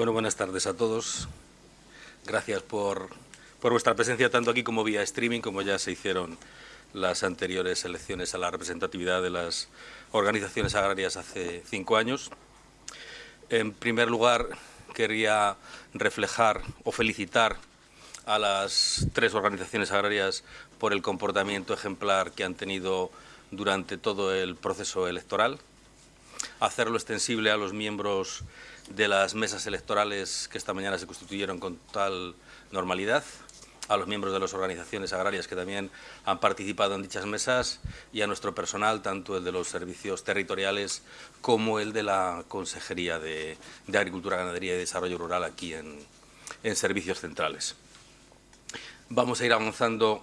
Bueno, buenas tardes a todos. Gracias por, por, vuestra presencia tanto aquí como vía streaming, como ya se hicieron las anteriores elecciones a la representatividad de las organizaciones agrarias hace cinco años. En primer lugar, quería reflejar o felicitar a las tres organizaciones agrarias por el comportamiento ejemplar que han tenido durante todo el proceso electoral, hacerlo extensible a los miembros de las mesas electorales que esta mañana se constituyeron con tal normalidad, a los miembros de las organizaciones agrarias que también han participado en dichas mesas y a nuestro personal, tanto el de los servicios territoriales como el de la Consejería de, Agricultura, Ganadería y Desarrollo Rural aquí en, servicios centrales. Vamos a ir avanzando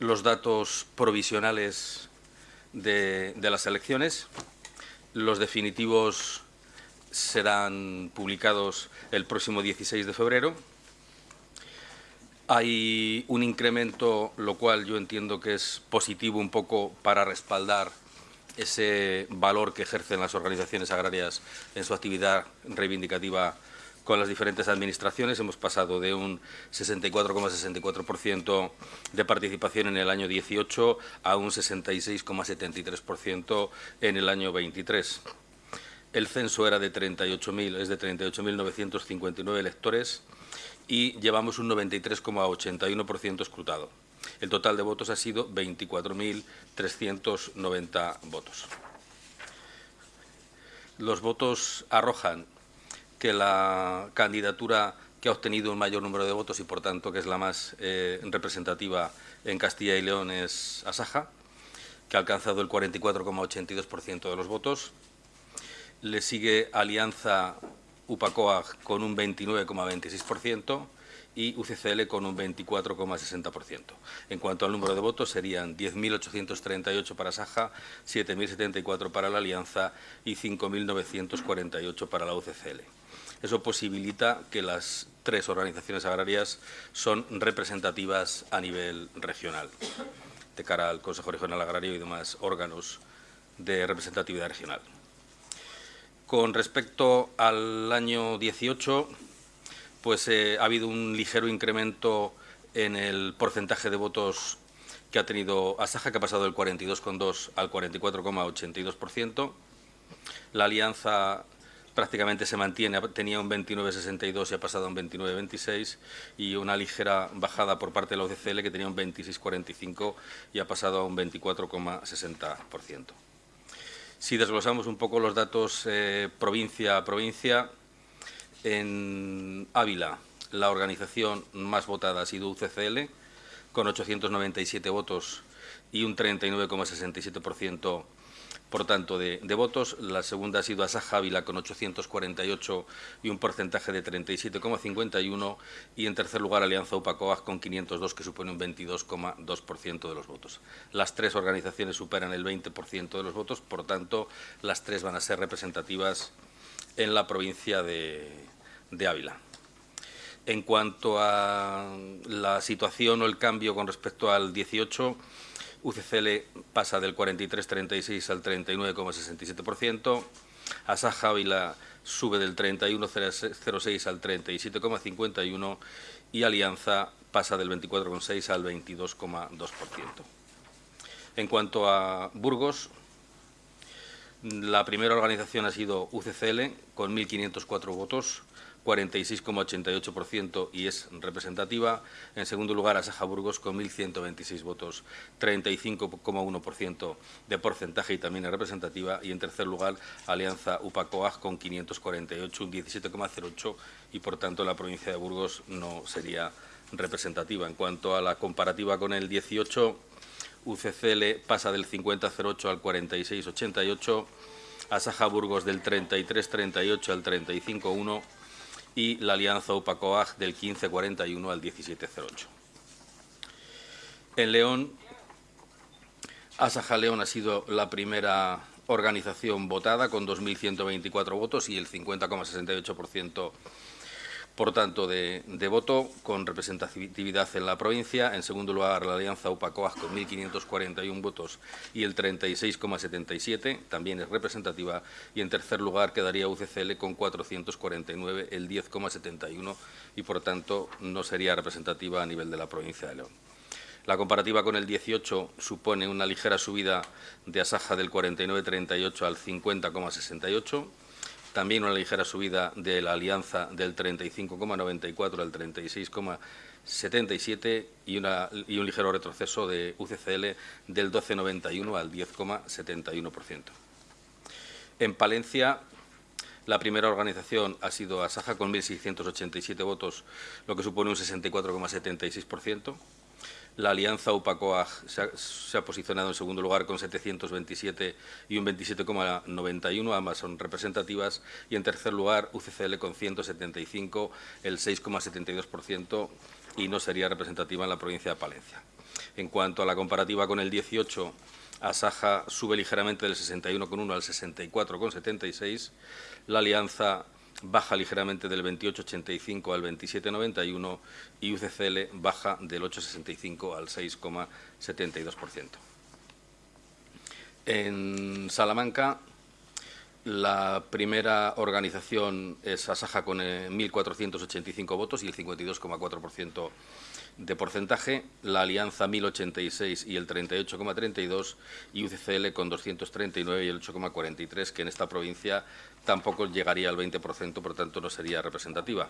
los datos provisionales de, de las elecciones. Los definitivos serán publicados el próximo 16 de febrero. Hay un incremento, lo cual yo entiendo que es positivo un poco para respaldar ese valor que ejercen las organizaciones agrarias en su actividad reivindicativa con las diferentes administraciones. Hemos pasado de un 64,64% de participación en el año 18 a un 66,73% en el año 23. El censo era de 38.000, es de 38.959 electores y llevamos un 93,81% escrutado. El total de votos ha sido 24.390 votos. Los votos arrojan que la candidatura que ha obtenido un mayor número de votos y, por tanto, que es la más eh, representativa en Castilla y León es Asaja, que ha alcanzado el 44,82% de los votos. Le sigue Alianza UPACOAG con un 29,26% y UCCL con un 24,60%. En cuanto al número de votos, serían 10.838 para Saja, 7.074 para la Alianza y 5.948 para la UCCL. Eso posibilita que las tres organizaciones agrarias son representativas a nivel regional, de cara al Consejo Regional Agrario y demás órganos de representatividad regional. Con respecto al año 18, pues eh, ha habido un ligero incremento en el porcentaje de votos que ha tenido Asaja, que ha pasado del 42,2 al 44,82%. La alianza prácticamente se mantiene, tenía un 29,62 y ha pasado a un 29,26 y una ligera bajada por parte de la OCCL que tenía un 26,45 y ha pasado a un 24,60%. Si desglosamos un poco los datos eh, provincia a provincia, en Ávila la organización más votada ha sido UCCL, con 897 votos y un 39,67% por tanto, de, votos. La segunda ha sido Asaja Ávila con 848 y un porcentaje de 37,51. Y en tercer lugar, Alianza UPACOAG con 502, que supone un 22,2% de los votos. Las tres organizaciones superan el 20% de los votos, por tanto, las tres van a ser representativas en la provincia de, de Ávila. En cuanto a la situación o el cambio con respecto al 18, UCCL pasa del 43,36 al 39,67%, Asaja Ávila sube del 31,06 al 37,51% y Alianza pasa del 24,6 al 22,2%. En cuanto a Burgos, la primera organización ha sido UCCL con 1.504 votos, 46,88% y es representativa. En segundo lugar, Asaja Burgos con 1.126 votos, 35,1% de porcentaje y también es representativa. Y en tercer lugar, Alianza UPACOAG con 548, un 17,08% y por tanto la provincia de Burgos no sería representativa. En cuanto a la comparativa con el 18, UCCL pasa del 50,08 al 46,88, Asaja Burgos del 33,38 al 35,1 y la alianza UPACOAG del 1541 al 1708. En León, Asaja León ha sido la primera organización votada con 2.124 votos y el 50,68% por tanto, de, voto con representatividad en la provincia. En segundo lugar, la Alianza UPACOAG con 1.541 votos y el 36,77, también es representativa. Y en tercer lugar quedaría UCCL con 449, el 10,71 y, por tanto, no sería representativa a nivel de la provincia de León. La comparativa con el 18 supone una ligera subida de Asaja del 49,38 al 50,68 también una ligera subida de la alianza del 35,94 al 36,77 y, y un ligero retroceso de UCCL del 12,91 al 10,71%. En Palencia, la primera organización ha sido Asaja con 1.687 votos, lo que supone un 64,76%. La alianza UPACOAG se ha, posicionado en segundo lugar con 727 y un 27,91, ambas son representativas, y en tercer lugar UCCL con 175, el 6,72%, y no sería representativa en la provincia de Palencia. En cuanto a la comparativa con el 18, Asaja sube ligeramente del 61,1 al 64,76, la alianza baja ligeramente del 28,85 al 27,91 y UCCL baja del 8,65 al 6,72%. En Salamanca, la primera organización es Asaja con 1.485 eh, votos y el 52,4% de porcentaje, la Alianza 1086 y el 38,32 y UCCL con 239 y el 8,43, que en esta provincia tampoco llegaría al 20%, por tanto no sería representativa.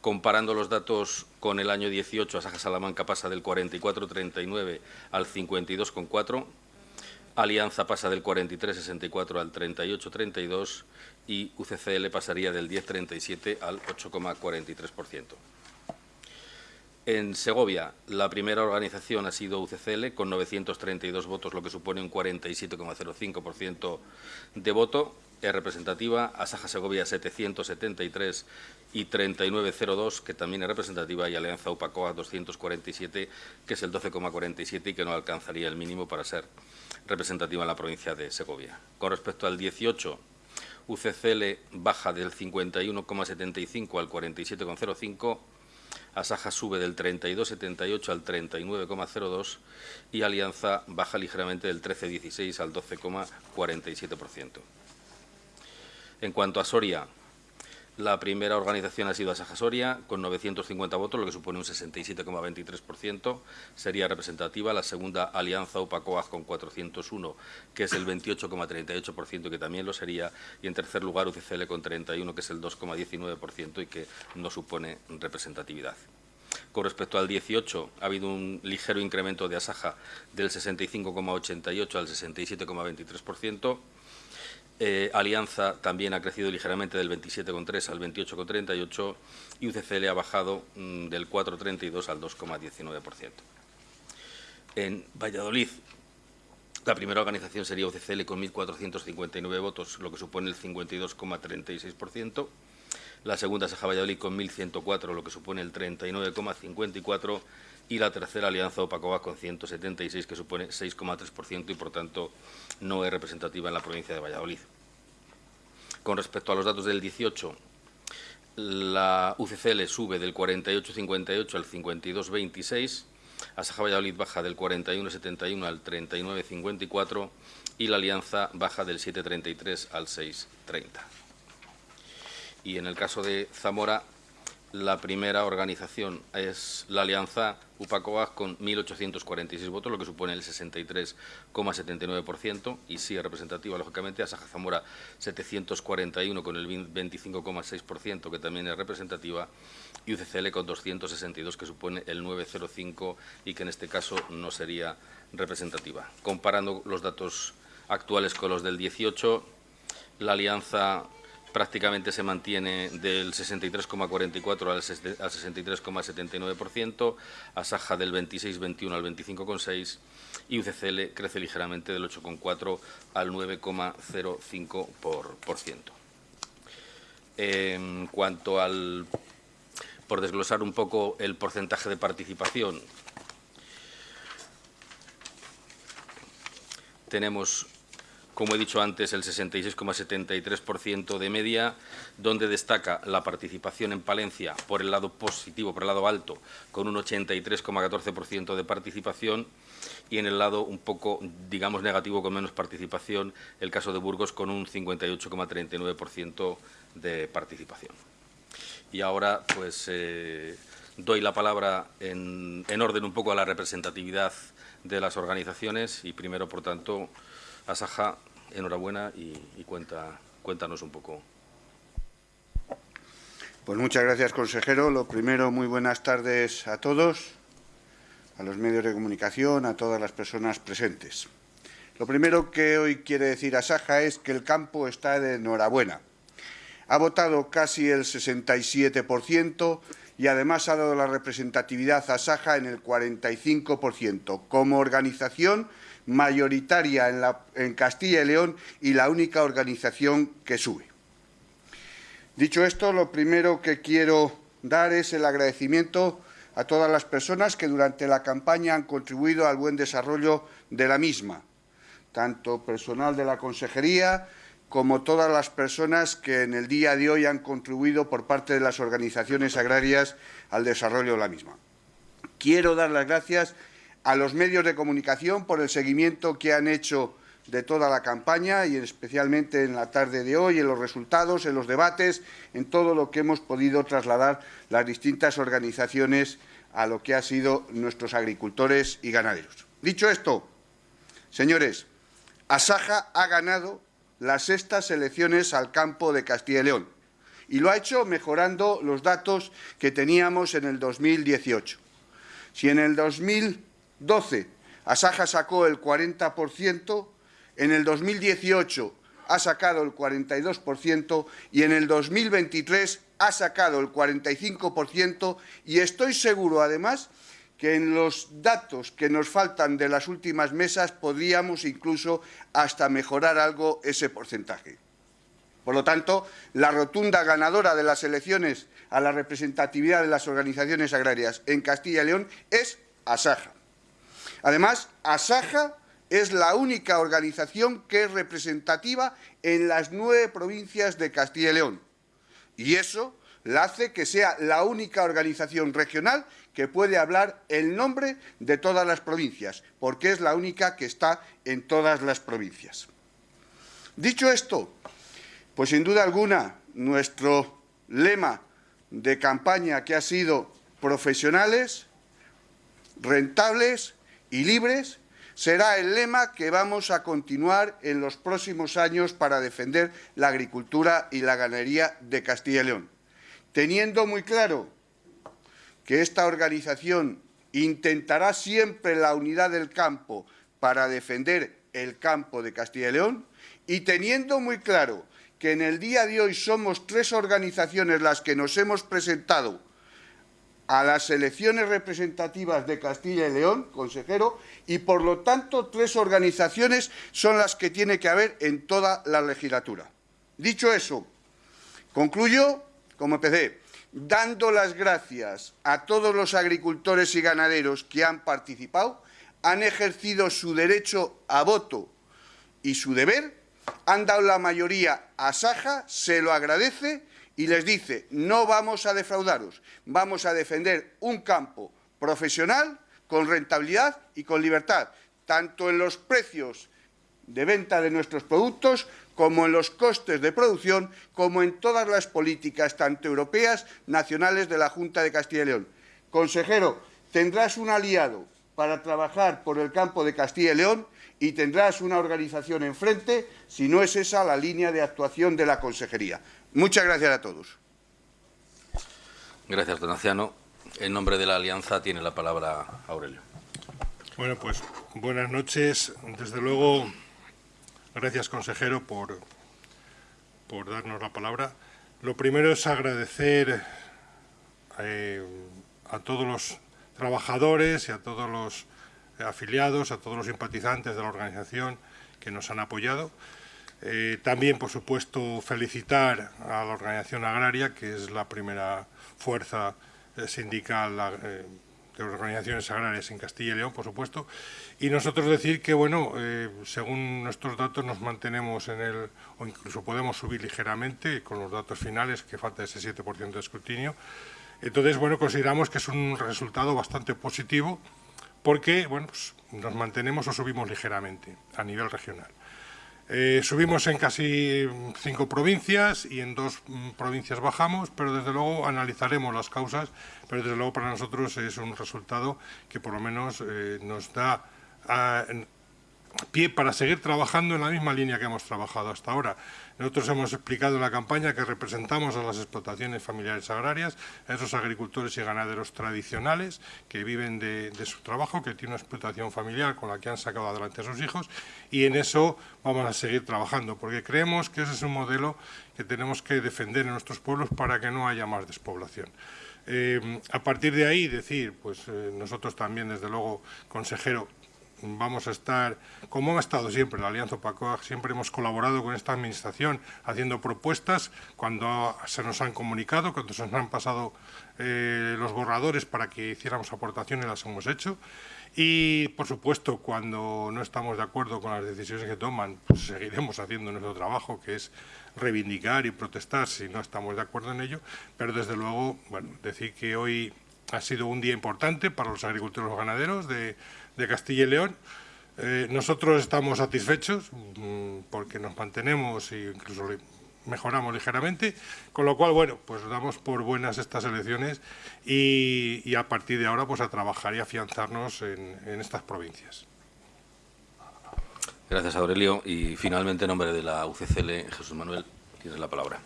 Comparando los datos con el año 18, Asaja Salamanca pasa del 44,39 al 52,4, Alianza pasa del 43,64 al 38,32 y UCCL pasaría del 10,37 al 8,43%. En Segovia, la primera organización ha sido UCCL, con 932 votos, lo que supone un 47,05% de voto. Es representativa. Asaja Segovia, 773 y 3902, que también es representativa. Y Alianza UPACOA, 247, que es el 12,47 y que no alcanzaría el mínimo para ser representativa en la provincia de Segovia. Con respecto al 18, UCCL baja del 51,75 al 47,05 Asaja sube del 32,78 al 39,02 y Alianza baja ligeramente del 13,16 al 12,47%. En cuanto a Soria, la primera organización ha sido Asaja Soria, con 950 votos, lo que supone un 67,23%. Sería representativa la segunda Alianza UPACOAG con 401, que es el 28,38%, que también lo sería. Y en tercer lugar UCCL con 31, que es el 2,19% y que no supone representatividad. Con respecto al 18, ha habido un ligero incremento de Asaja del 65,88 al 67,23%. Eh, Alianza también ha crecido ligeramente del 27,3 al 28,38 y UCCL ha bajado mm, del 4,32 al 2,19%. En Valladolid, la primera organización sería UCCL con 1.459 votos, lo que supone el 52,36%. La segunda Saja Valladolid con 1.104, lo que supone el 39,54%. Y la tercera Alianza Opacoa con 176, que supone 6,3% y, por tanto, no es representativa en la provincia de Valladolid. Con respecto a los datos del 18, la UCCL sube del 48,58 al 52,26, Asaja Valladolid baja del 41,71 al 39,54 y la Alianza baja del 7,33 al 6,30. Y en el caso de Zamora, la primera organización es la Alianza UPACOAG con 1.846 votos, lo que supone el 63,79% y sí es representativa, lógicamente, a Saja Zamora 741 con el 25,6%, que también es representativa, y UCCL con 262, que supone el 9,05 y que en este caso no sería representativa. Comparando los datos actuales con los del 18, la Alianza prácticamente se mantiene del 63,44 al 63,79%, Asaja del 26,21 al 25,6% y UCCL crece ligeramente del 8,4 al 9,05%. En cuanto al, por desglosar un poco el porcentaje de participación, tenemos como he dicho antes, el 66,73% de media, donde destaca la participación en Palencia por el lado positivo, por el lado alto, con un 83,14% de participación, y en el lado un poco, digamos, negativo, con menos participación, el caso de Burgos, con un 58,39% de participación. Y ahora, pues, eh, doy la palabra en, en orden un poco a la representatividad de las organizaciones y primero, por tanto, Asaja, enhorabuena y, cuenta, cuéntanos un poco. Pues muchas gracias, consejero. Lo primero, muy buenas tardes a todos, a los medios de comunicación, a todas las personas presentes. Lo primero que hoy quiere decir Asaja es que el campo está de enhorabuena. Ha votado casi el 67% y además ha dado la representatividad a Asaja en el 45%. Como organización mayoritaria en, la, en Castilla y León y la única organización que sube. Dicho esto, lo primero que quiero dar es el agradecimiento a todas las personas que durante la campaña han contribuido al buen desarrollo de la misma, tanto personal de la Consejería como todas las personas que en el día de hoy han contribuido por parte de las organizaciones agrarias al desarrollo de la misma. Quiero dar las gracias a los medios de comunicación por el seguimiento que han hecho de toda la campaña y especialmente en la tarde de hoy, en los resultados, en los debates, en todo lo que hemos podido trasladar las distintas organizaciones a lo que han sido nuestros agricultores y ganaderos. Dicho esto, señores, Asaja ha ganado las sextas elecciones al campo de Castilla y León y lo ha hecho mejorando los datos que teníamos en el 2018. Si en el 2000 12, Asaja sacó el 40%, en el 2018 ha sacado el 42% y en el 2023 ha sacado el 45% y estoy seguro, además, que en los datos que nos faltan de las últimas mesas podríamos incluso hasta mejorar algo ese porcentaje. Por lo tanto, la rotunda ganadora de las elecciones a la representatividad de las organizaciones agrarias en Castilla y León es Asaja. Además, Asaja es la única organización que es representativa en las nueve provincias de Castilla y León. Y eso la hace que sea la única organización regional que puede hablar el nombre de todas las provincias, porque es la única que está en todas las provincias. Dicho esto, pues sin duda alguna, nuestro lema de campaña que ha sido profesionales, rentables y libres será el lema que vamos a continuar en los próximos años para defender la agricultura y la ganadería de Castilla y León, teniendo muy claro que esta organización intentará siempre la unidad del campo para defender el campo de Castilla y León y teniendo muy claro que en el día de hoy somos tres organizaciones las que nos hemos presentado a las elecciones representativas de Castilla y León, consejero, y por lo tanto tres organizaciones son las que tiene que haber en toda la legislatura. Dicho eso, concluyo, como empecé, dando las gracias a todos los agricultores y ganaderos que han participado, han ejercido su derecho a voto y su deber, han dado la mayoría a Saja, se lo agradece y les dice, no vamos a defraudaros, vamos a defender un campo profesional, con rentabilidad y con libertad, tanto en los precios de venta de nuestros productos como en los costes de producción, como en todas las políticas, tanto europeas, nacionales de la Junta de Castilla y León. Consejero, tendrás un aliado para trabajar por el campo de Castilla y León y tendrás una organización enfrente si no es esa la línea de actuación de la Consejería. Muchas gracias a todos. Gracias, don Anciano. En nombre de la Alianza tiene la palabra Aurelio. Bueno, pues buenas noches. Desde luego, gracias, consejero, por, por darnos la palabra. Lo primero es agradecer eh, a todos los trabajadores y a todos los afiliados, a todos los simpatizantes de la organización que nos han apoyado. Eh, también, por supuesto, felicitar a la Organización Agraria, que es la primera fuerza eh, sindical eh, de organizaciones agrarias en Castilla y León, por supuesto, y nosotros decir que, bueno, eh, según nuestros datos nos mantenemos en el, o incluso podemos subir ligeramente con los datos finales, que falta ese 7% de escrutinio. Entonces, bueno, consideramos que es un resultado bastante positivo porque, bueno, pues nos mantenemos o subimos ligeramente a nivel regional. Eh, subimos en casi cinco provincias y en dos mm, provincias bajamos, pero desde luego analizaremos las causas, pero desde luego para nosotros es un resultado que por lo menos eh, nos da ah, pie para seguir trabajando en la misma línea que hemos trabajado hasta ahora. Nosotros hemos explicado en la campaña que representamos a las explotaciones familiares agrarias, a esos agricultores y ganaderos tradicionales que viven de, su trabajo, que tienen una explotación familiar con la que han sacado adelante a sus hijos y en eso vamos a seguir trabajando porque creemos que ese es un modelo que tenemos que defender en nuestros pueblos para que no haya más despoblación. Eh, a partir de ahí, decir, pues eh, nosotros también, desde luego, consejero, vamos a estar, como ha estado siempre la Alianza Opacoa, siempre hemos colaborado con esta administración haciendo propuestas cuando se nos han comunicado, cuando se nos han pasado eh, los borradores para que hiciéramos aportaciones, las hemos hecho. Y, por supuesto, cuando no estamos de acuerdo con las decisiones que toman, pues seguiremos haciendo nuestro trabajo, que es reivindicar y protestar si no estamos de acuerdo en ello. Pero, desde luego, bueno, decir que hoy ha sido un día importante para los agricultores y ganaderos de, Castilla y León. Eh, nosotros estamos satisfechos mm, porque nos mantenemos e incluso mejoramos ligeramente, con lo cual, bueno, pues damos por buenas estas elecciones y, a partir de ahora pues a trabajar y afianzarnos en, en estas provincias. Gracias, Aurelio. Y finalmente, en nombre de la UCCL, Jesús Manuel, tienes la palabra.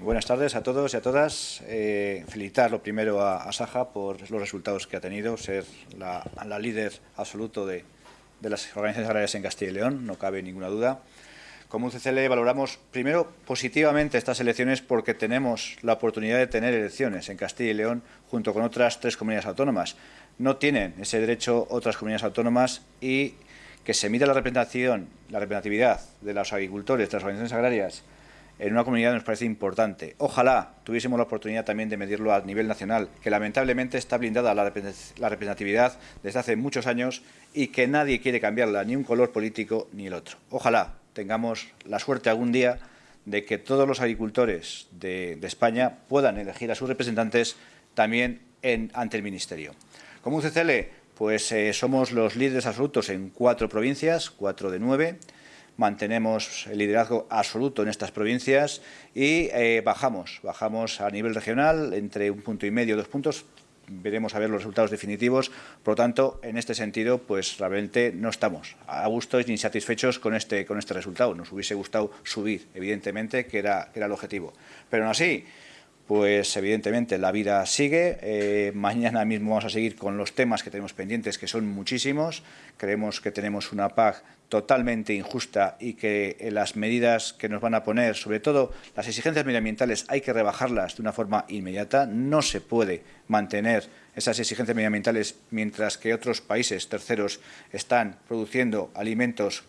Buenas tardes a todos y a todas. Eh, felicitar lo primero a, Saja por los resultados que ha tenido, ser la, líder absoluto de, las organizaciones agrarias en Castilla y León, no cabe ninguna duda. Como UCCL valoramos primero positivamente estas elecciones porque tenemos la oportunidad de tener elecciones en Castilla y León junto con otras tres comunidades autónomas. No tienen ese derecho otras comunidades autónomas y que se mida la representación, la representatividad de los agricultores, de las organizaciones agrarias en una comunidad nos parece importante. Ojalá tuviésemos la oportunidad también de medirlo a nivel nacional, que lamentablemente está blindada la representatividad desde hace muchos años y que nadie quiere cambiarla, ni un color político ni el otro. Ojalá tengamos la suerte algún día de que todos los agricultores de, España puedan elegir a sus representantes también ante el Ministerio. Como UCCL, pues eh, somos los líderes absolutos en cuatro provincias, cuatro de nueve, mantenemos el liderazgo absoluto en estas provincias y eh, bajamos, bajamos a nivel regional entre un punto y medio, dos puntos, veremos a ver los resultados definitivos. Por lo tanto, en este sentido, pues realmente no estamos a gusto ni satisfechos con este, con este resultado. Nos hubiese gustado subir, evidentemente, que era, que era el objetivo. Pero aún así, pues evidentemente la vida sigue. Eh, mañana mismo vamos a seguir con los temas que tenemos pendientes, que son muchísimos. Creemos que tenemos una PAC totalmente injusta y que eh, las medidas que nos van a poner, sobre todo las exigencias medioambientales, hay que rebajarlas de una forma inmediata. No se puede mantener esas exigencias medioambientales mientras que otros países terceros están produciendo alimentos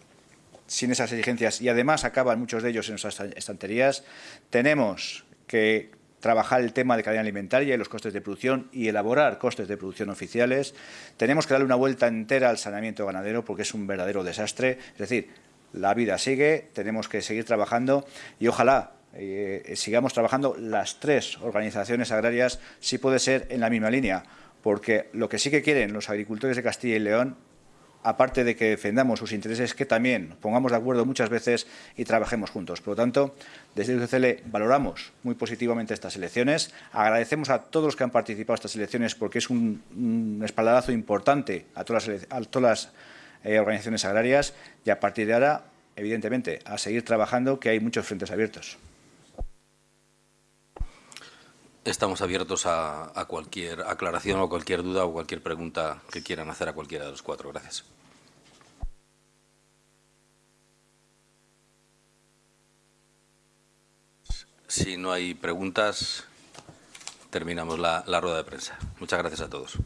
sin esas exigencias y además acaban muchos de ellos en nuestras estanterías. Tenemos que trabajar el tema de cadena alimentaria y los costes de producción y elaborar costes de producción oficiales. Tenemos que darle una vuelta entera al saneamiento ganadero porque es un verdadero desastre. Es decir, la vida sigue, tenemos que seguir trabajando y ojalá eh, sigamos trabajando las tres organizaciones agrarias, si puede ser en la misma línea, porque lo que sí que quieren los agricultores de Castilla y León aparte de que defendamos sus intereses, que también pongamos de acuerdo muchas veces y trabajemos juntos. Por lo tanto, desde el UCL valoramos muy positivamente estas elecciones, agradecemos a todos los que han participado en estas elecciones porque es un, espaldarazo importante a todas las, eh, organizaciones agrarias y a partir de ahora, evidentemente, a seguir trabajando que hay muchos frentes abiertos. Estamos abiertos a, cualquier aclaración o cualquier duda o cualquier pregunta que quieran hacer a cualquiera de los cuatro. Gracias. Si no hay preguntas, terminamos la rueda de prensa. Muchas gracias a todos.